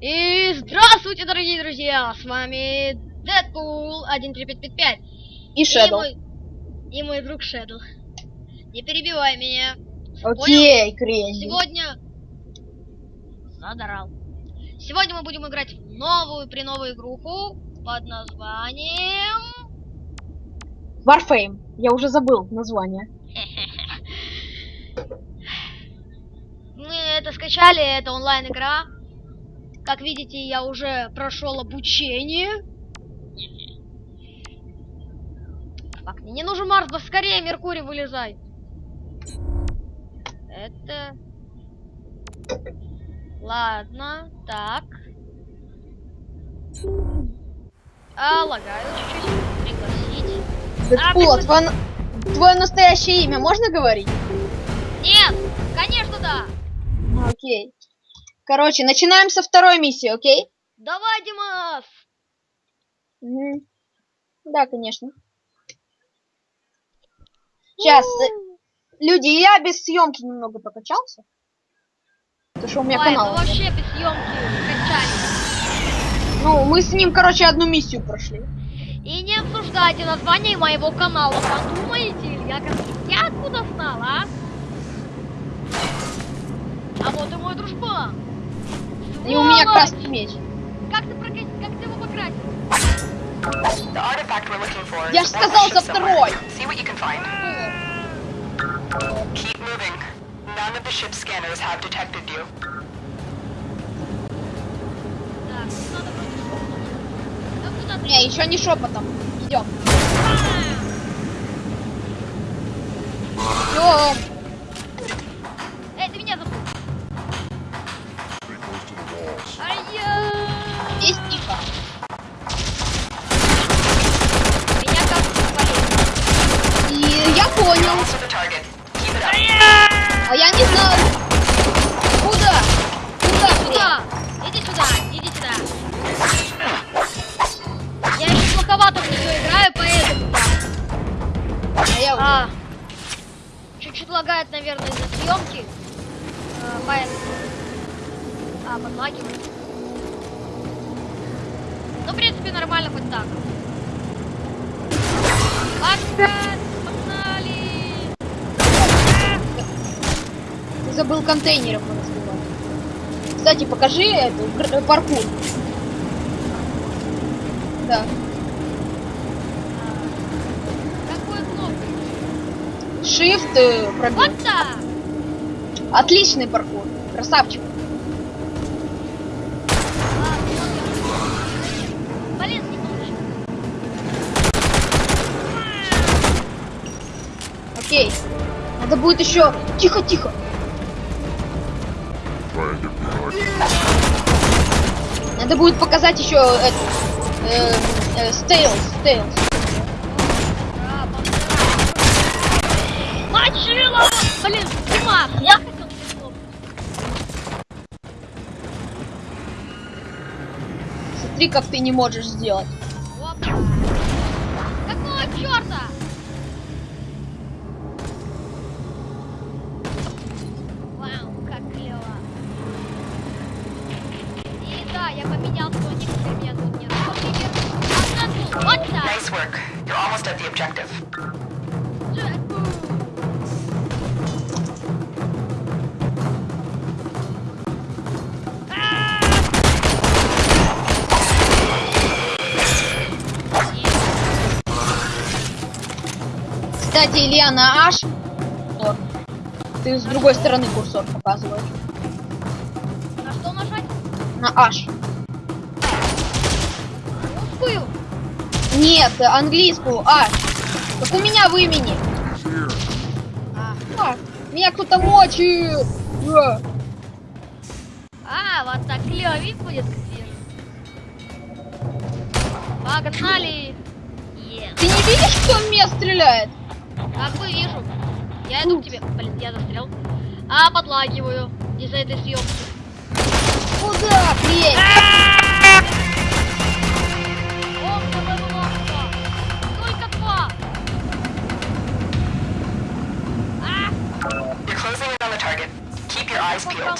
И здравствуйте, дорогие друзья! С вами Дэдпул 13555. И Shadow. мой, и мой друг Shadow. Не перебивай меня. Окей, Кренди. Сегодня... Задрал. Сегодня мы будем играть в новую при-новую игруху под названием... Warframe. Я уже забыл название. Мы это скачали, это онлайн-игра. Как видите, я уже прошел обучение. Так, мне не нужен Марс, да скорее, Меркурий, вылезай. Это... Ладно, так. А, лагаю чуть-чуть. Пригласить. Дэдпул, А, а твое, твое настоящее имя можно говорить? Нет! Конечно, да! Окей. Короче, начинаем со второй миссии, окей? Давай, Димас! Мгм. Да, конечно. Сейчас, э, люди, я без съемки немного покачался. Потому что у меня Ой, канал. вообще без съемки качались. Ну, мы с ним, короче, одну миссию прошли. И не обсуждайте название моего канала. Подумаете, ли я как я откуда знал, а? А вот и мой дружбан. И у меня красный меч. Как ты прока... как ты его покрасил? Я is ж aboard the сказал за второй. Keep moving. None of the scanners have detected you. Ты? Не, еще не шепотом. Идем. Ну, в принципе, нормально хоть так. Ладно, погнали! Ты забыл контейнеров разбивать. Кстати, покажи эту гр- паркур. Да. Какой кнопкой? Shift э, пробил. Вот так! Отличный паркур. Красавчик. Окей. Надо будет еще. Тихо, тихо. Надо будет показать еще эту. Э, э, стейлс, стейлс. Блин, Димас, я хотел. Смотри, как ты не можешь сделать. Опа. Какого черта? Я поменял свой теперь меня тут нет. Например, вот так. Nice work. You're almost at the objective. Кстати, Илья, на H. Ты с другой стороны курсор показываешь. На H. Русскую? Нет, английскую H. Как у меня в имени. А, А, меня кто-то мочит. Да. а, вот так клевый будет, как вижу. Погнали! Ты не видишь, кто в меня стреляет? Как бы вижу. Я иду к тебе. Блин, я застрял. А, подлагиваю из-за этой съемки. Куда, покануло.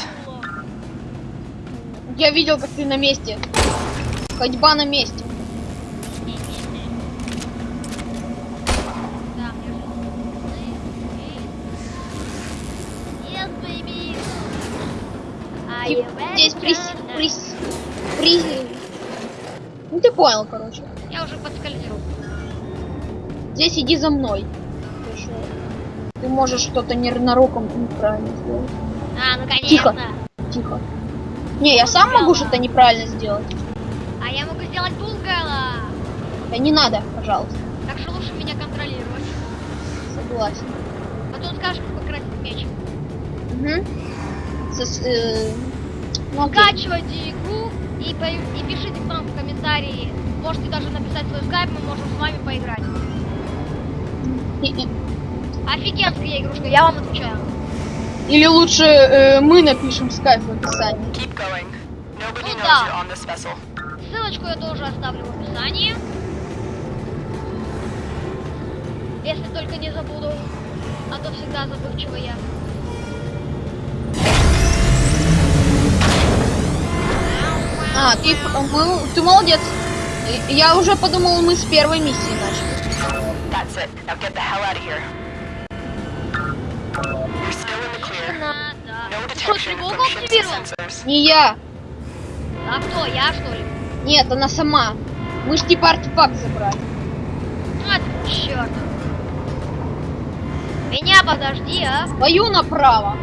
Я видел, как ты на месте. Ходьба на месте. Ready. прис... прис... Ну ты понял, короче. Я уже подскользил. Здесь иди за мной. Ты можешь что-то ненароком неправильно сделать. А, наконец-то. Тихо. Тихо. Не, я сам могу что-то неправильно сделать. А я могу сделать булгала. Да не надо, пожалуйста. Так что лучше меня контролировать. Согласен. Потом скажешь, как покрасить меч. Угу. Сос- э, ну, окей. Скачивайте игру и, по- и пишите к нам в комментарии. Можете даже написать свой скайп, мы можем с вами поиграть. Офигенская игрушка, я вам отвечаю. Или лучше э, мы напишем скайп в описании. Keep going. Nobody Ну да. Ссылочку я тоже оставлю в описании. Если только не забуду. А то всегда забывчива я. А, ты, мы- ты молодец. Я уже подумал, мы с первой миссии начали. That's it. Now get the hell out of here. You're still in the clear. Надо. No Ты что, detection тревогу from ships активировал? and sensors. Не я. А кто, я что ли? Нет, она сама. Мы ж типа артефакт забрали. А, черт. Меня подожди, а? Твою направо.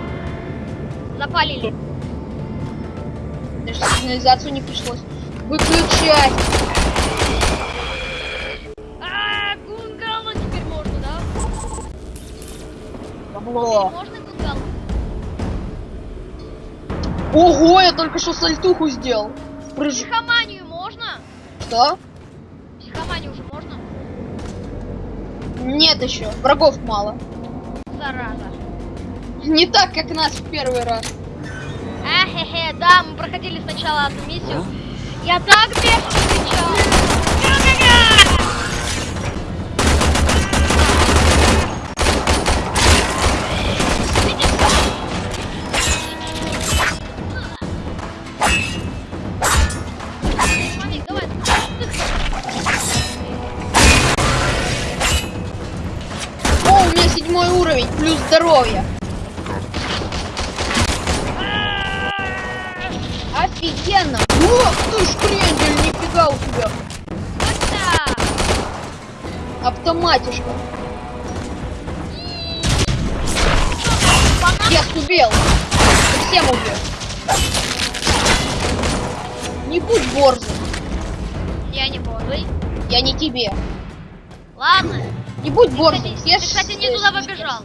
Запалили. Даже сигнализацию не пришлось выключать. А, гунгало теперь можно, да? Бабло. Можно? Ого, я только что сальтуху сделал. Прыжок. Психоманию можно? Что? Психоманию уже можно? Нет еще. Врагов мало. Зараза. Не так, как нас в первый раз. Ахе-хе, да, мы проходили сначала одну миссию. Я так бешено кричал. О, у меня седьмой уровень, плюс здоровье. Офигенно. Ох ты ж, крендель, нифига у тебя. Автоматишка. Я убил. Совсем убил. Не будь борзым. Я не бодрый. Я не тебе. Ладно. Не будь Ты, борзым. кстати, ты, кстати, не туда побежал.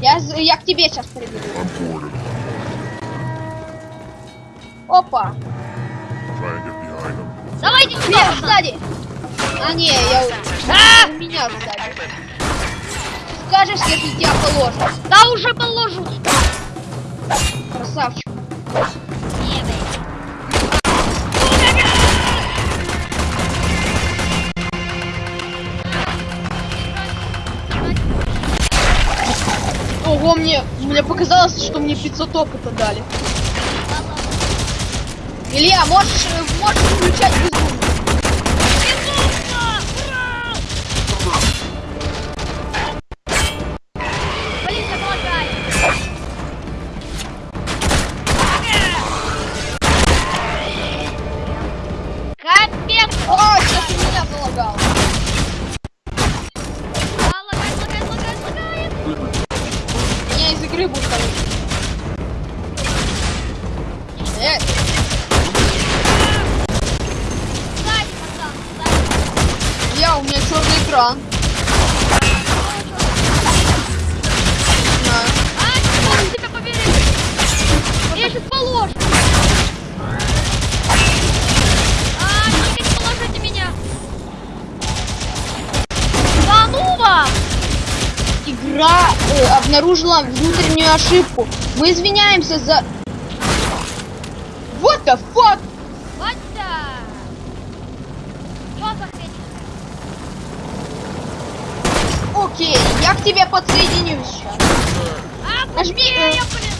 Я, я к тебе сейчас прибегу. Опа. Давайте пацан. сзади. А, не, я... А! Меня сзади. Скажешь, если тебя положат. Да уже положу. Красавчик. Ого, мне, мне показалось, что мне 500 опыта дали. Илья, можешь, э, можешь включать безумие. Обнаружила внутреннюю ошибку. Мы извиняемся за... What the fuck? Да! Чё за хрень? Окей, я к тебе подсоединюсь сейчас. А, Нажми, э, блин!